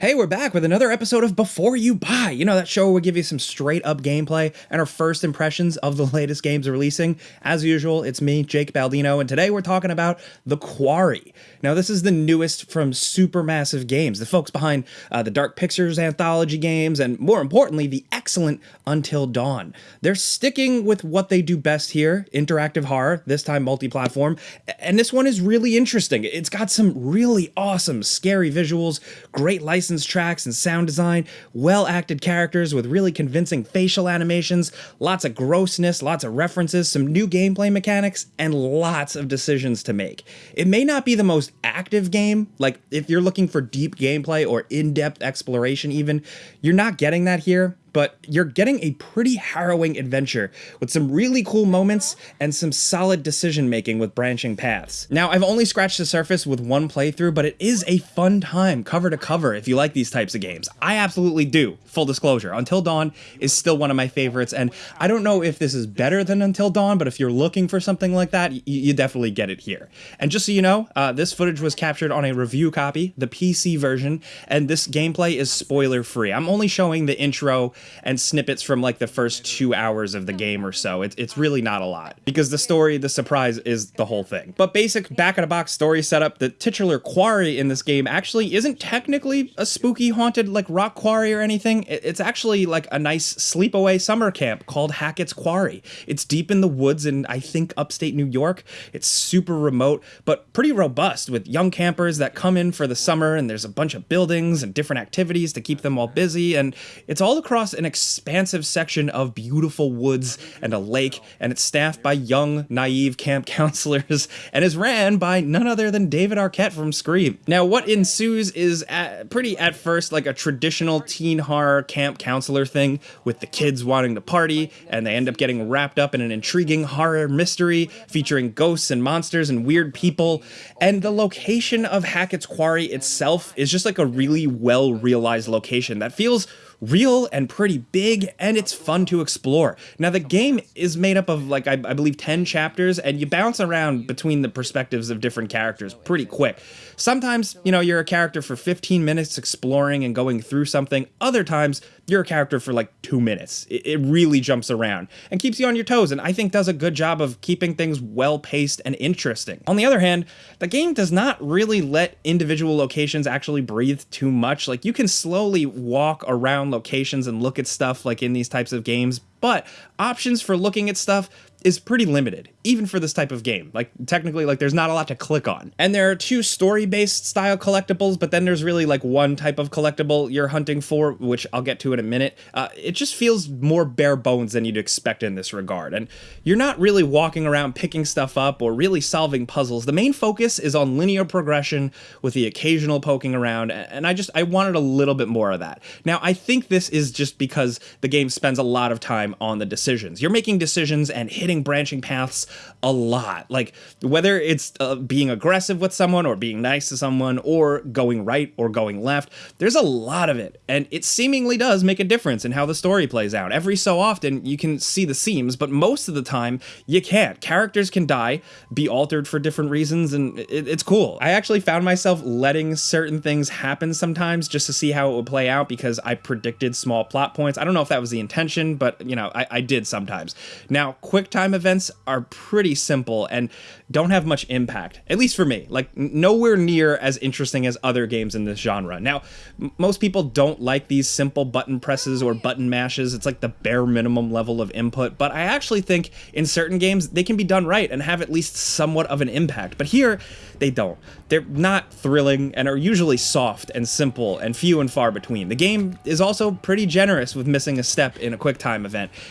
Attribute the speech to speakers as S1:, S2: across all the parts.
S1: Hey, we're back with another episode of Before You Buy. You know, that show will give you some straight up gameplay and our first impressions of the latest games releasing. As usual, it's me, Jake Baldino, and today we're talking about The Quarry. Now, this is the newest from Supermassive Games, the folks behind uh, the Dark Pictures anthology games, and more importantly, the excellent Until Dawn. They're sticking with what they do best here interactive horror, this time multi platform, and this one is really interesting. It's got some really awesome, scary visuals, great license licensed tracks and sound design, well acted characters with really convincing facial animations, lots of grossness, lots of references, some new gameplay mechanics, and lots of decisions to make. It may not be the most active game, like if you're looking for deep gameplay or in depth exploration, even, you're not getting that here but you're getting a pretty harrowing adventure with some really cool moments and some solid decision making with branching paths. Now, I've only scratched the surface with one playthrough, but it is a fun time cover to cover if you like these types of games. I absolutely do, full disclosure. Until Dawn is still one of my favorites, and I don't know if this is better than Until Dawn, but if you're looking for something like that, you definitely get it here. And just so you know, uh, this footage was captured on a review copy, the PC version, and this gameplay is spoiler free. I'm only showing the intro and snippets from like the first two hours of the game or so. It, it's really not a lot because the story, the surprise is the whole thing. But basic back of the box story setup, the titular quarry in this game actually isn't technically a spooky haunted like rock quarry or anything. It's actually like a nice sleepaway summer camp called Hackett's Quarry. It's deep in the woods in I think upstate New York. It's super remote, but pretty robust with young campers that come in for the summer and there's a bunch of buildings and different activities to keep them all busy and it's all across an expansive section of beautiful woods and a lake, and it's staffed by young, naive camp counselors and is ran by none other than David Arquette from Scream. Now, what ensues is at, pretty at first like a traditional teen horror camp counselor thing with the kids wanting to party, and they end up getting wrapped up in an intriguing horror mystery featuring ghosts and monsters and weird people. And the location of Hackett's Quarry itself is just like a really well realized location that feels real and pretty big, and it's fun to explore. Now, the game is made up of, like, I, I, believe 10 chapters, and you bounce around between the perspectives of different characters pretty quick. Sometimes, you know, you're a character for 15 minutes exploring and going through something. Other times, you're a character for like two minutes. It, it really jumps around and keeps you on your toes, and I think does a good job of keeping things well paced and interesting. On the other hand, the game does not really let individual locations actually breathe too much. Like, you can slowly walk around locations and look at stuff like in these types of games, but options for looking at stuff is pretty limited, even for this type of game. Like, technically, like, there's not a lot to click on. And there are two story-based style collectibles, but then there's really, like, one type of collectible you're hunting for, which I'll get to in a minute. Uh, it just feels more bare bones than you'd expect in this regard. And you're not really walking around picking stuff up or really solving puzzles. The main focus is on linear progression with the occasional poking around, and I just, I wanted a little bit more of that. Now, I think this is just because the game spends a lot of time on the decisions. You're making decisions and hitting hitting branching paths a lot. Like whether it's uh, being aggressive with someone or being nice to someone or going right or going left, there's a lot of it. And it seemingly does make a difference in how the story plays out. Every so often you can see the seams, but most of the time you can't. Characters can die, be altered for different reasons, and it, it's cool. I actually found myself letting certain things happen sometimes just to see how it would play out because I predicted small plot points. I don't know if that was the intention, but you know, I, I did sometimes. Now, quick time time events are pretty simple and don't have much impact, at least for me. Like, nowhere near as interesting as other games in this genre. Now, most people don't like these simple button presses or button mashes. It's like the bare minimum level of input, but I actually think in certain games they can be done right and have at least somewhat of an impact. But here, they don't. They're not thrilling and are usually soft and simple and few and far between. The game is also pretty generous with missing a step in a quick time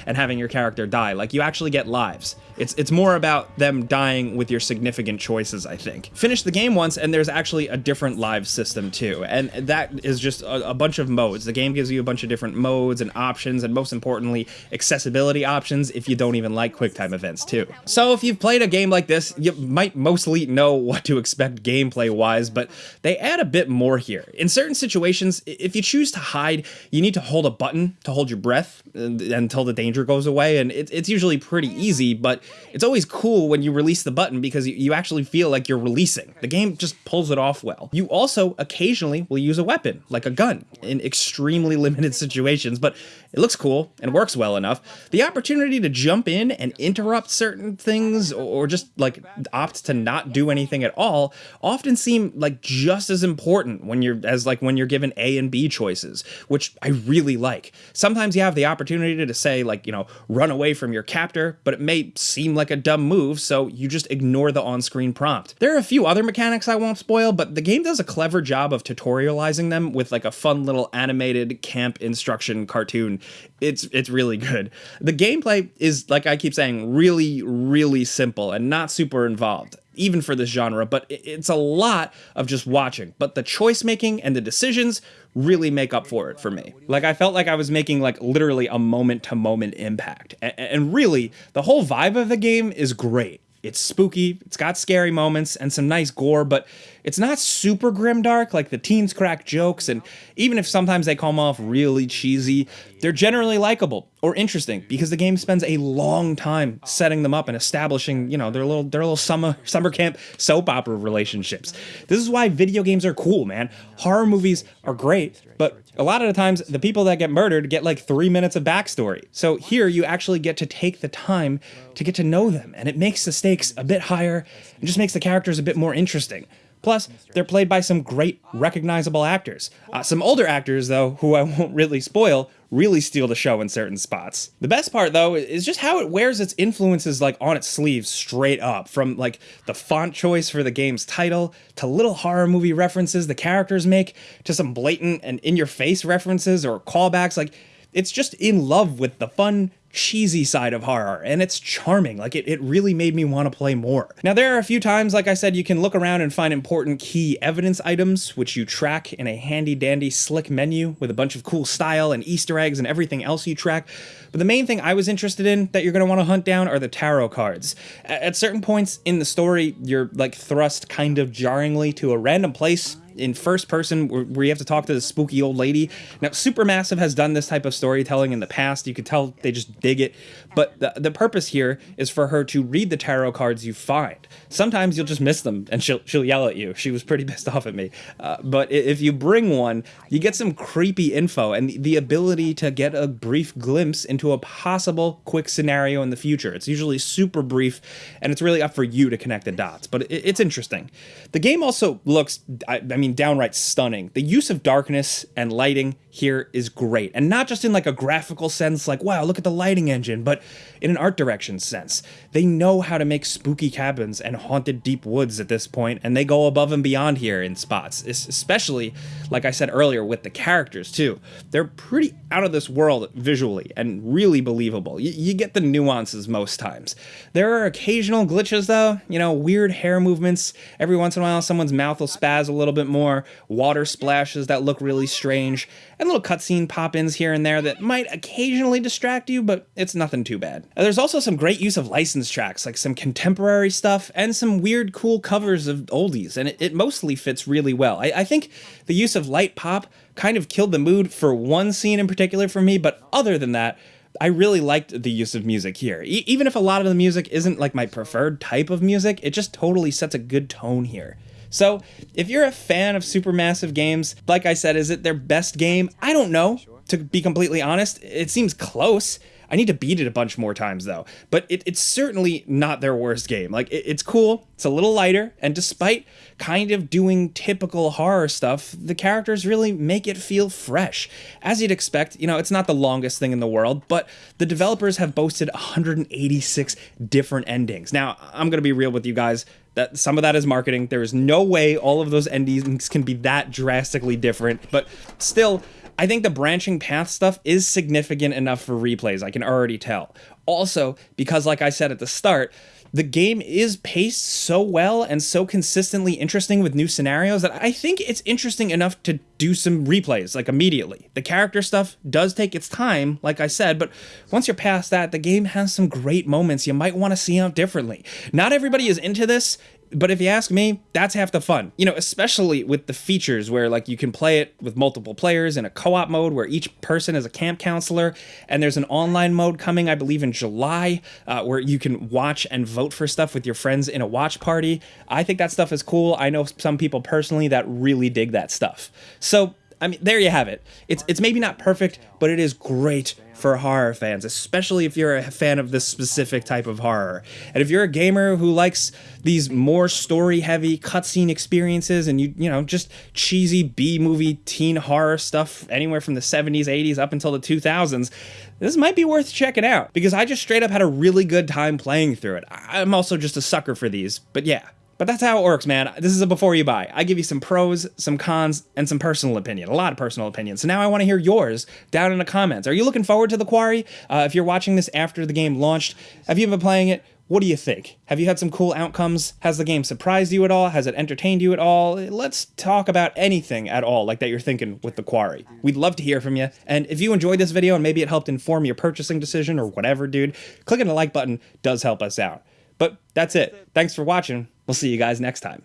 S1: and having your character die. Like, you actually get lives. It's, it's more about them dying with your significant choices, I think. Finish the game once, and there's actually a different live system too, and that is just a, a bunch of modes. The game gives you a bunch of different modes and options, and most importantly, accessibility options if you don't even like QuickTime events too. So if you've played a game like this, you might mostly know what to expect gameplay-wise, but they add a bit more here. In certain situations, if you choose to hide, you need to hold a button to hold your breath until the danger goes away, and it's usually pretty easy, but it's always cool when you release the button because you, you actually feel like you're releasing. The game just pulls it off well. You also occasionally will use a weapon, like a gun, in extremely limited situations, but it looks cool and works well enough. The opportunity to jump in and interrupt certain things or just like opt to not do anything at all often seem like just as important when you're as like when you're given A and B choices, which I really like. Sometimes you have the opportunity to say like, you know, run away from your captor, but it may seem like a dumb move, so you just ignore the on-screen prompt. There are a few other mechanics I won't spoil, but the game does a clever job of tutorializing them with like a fun little animated camp instruction cartoon. It's it's really good. The gameplay is like I keep saying really really simple and not super involved even for this genre, but it's a lot of just watching. But the choice making and the decisions really make up for it for me. Like I felt like I was making like literally a moment to moment impact. And really, the whole vibe of the game is great. It's spooky, it's got scary moments and some nice gore, but it's not super grimdark like the teens crack jokes, and even if sometimes they come off really cheesy, they're generally likable or interesting because the game spends a long time setting them up and establishing, you know, their little their little summer summer camp soap opera relationships. This is why video games are cool, man. Horror movies are great, but a lot of the times the people that get murdered get like three minutes of backstory. So here you actually get to take the time to get to know them, and it makes the stakes a bit higher and just makes the characters a bit more interesting. Plus, they're played by some great, recognizable actors. Uh, some older actors, though, who I won't really spoil, really steal the show in certain spots. The best part, though, is just how it wears its influences like on its sleeves straight up, from like the font choice for the game's title, to little horror movie references the characters make, to some blatant and in-your-face references or callbacks. Like, it's just in love with the fun, cheesy side of horror and it's charming like it, it really made me want to play more now there are a few times like i said you can look around and find important key evidence items which you track in a handy dandy slick menu with a bunch of cool style and easter eggs and everything else you track but the main thing i was interested in that you're going to want to hunt down are the tarot cards at certain points in the story you're like thrust kind of jarringly to a random place in first person where you have to talk to the spooky old lady. Now, Supermassive has done this type of storytelling in the past. You could tell they just dig it. But the, the purpose here is for her to read the tarot cards you find. Sometimes you'll just miss them and she'll, she'll yell at you. She was pretty pissed off at me. Uh, but if you bring one, you get some creepy info and the ability to get a brief glimpse into a possible quick scenario in the future. It's usually super brief and it's really up for you to connect the dots, but it, it's interesting. The game also looks, I, I mean, downright stunning. The use of darkness and lighting here is great. And not just in like a graphical sense, like, wow, look at the lighting engine, but in an art direction sense. They know how to make spooky cabins and haunted deep woods at this point, and they go above and beyond here in spots, especially, like I said earlier, with the characters too. They're pretty out of this world visually and really believable. Y you get the nuances most times. There are occasional glitches though, you know, weird hair movements. Every once in a while, someone's mouth will spaz a little bit more, water splashes that look really strange, and little cutscene pop-ins here and there that might occasionally distract you, but it's nothing too bad. There's also some great use of license tracks, like some contemporary stuff and some weird cool covers of oldies, and it, it mostly fits really well. I, I think the use of light pop kind of killed the mood for one scene in particular for me, but other than that, I really liked the use of music here. E even if a lot of the music isn't like my preferred type of music, it just totally sets a good tone here. So, if you're a fan of Supermassive games, like I said, is it their best game? I don't know, to be completely honest. It seems close. I need to beat it a bunch more times though. But it, it's certainly not their worst game. Like it, it's cool. It's a little lighter, and despite kind of doing typical horror stuff, the characters really make it feel fresh. As you'd expect, you know, it's not the longest thing in the world, but the developers have boasted 186 different endings. Now, I'm gonna be real with you guys. That some of that is marketing. There is no way all of those endings can be that drastically different, but still I think the branching path stuff is significant enough for replays, I can already tell. Also, because like I said at the start, the game is paced so well and so consistently interesting with new scenarios that I think it's interesting enough to do some replays like immediately. The character stuff does take its time, like I said, but once you're past that, the game has some great moments you might want to see out differently. Not everybody is into this, But if you ask me, that's half the fun. You know, especially with the features where like you can play it with multiple players in a co-op mode where each person is a camp counselor, and there's an online mode coming, I believe, in July, uh, where you can watch and vote for stuff with your friends in a watch party. I think that stuff is cool. I know some people personally that really dig that stuff. So I mean, there you have it. It's it's maybe not perfect, but it is great for horror fans, especially if you're a fan of this specific type of horror. And if you're a gamer who likes these more story-heavy cutscene experiences and you you know just cheesy B-movie teen horror stuff anywhere from the 70s, 80s up until the 2000s, this might be worth checking out because I just straight up had a really good time playing through it. I'm also just a sucker for these, but yeah. But that's how it works, man. This is a before you buy. I give you some pros, some cons, and some personal opinion. A lot of personal opinion. So now I want to hear yours down in the comments. Are you looking forward to The Quarry? Uh, if you're watching this after the game launched, have you been playing it? What do you think? Have you had some cool outcomes? Has the game surprised you at all? Has it entertained you at all? Let's talk about anything at all like that you're thinking with The Quarry. We'd love to hear from you. And if you enjoyed this video and maybe it helped inform your purchasing decision or whatever, dude, clicking the like button does help us out. But that's it. Thanks for watching. We'll see you guys next time.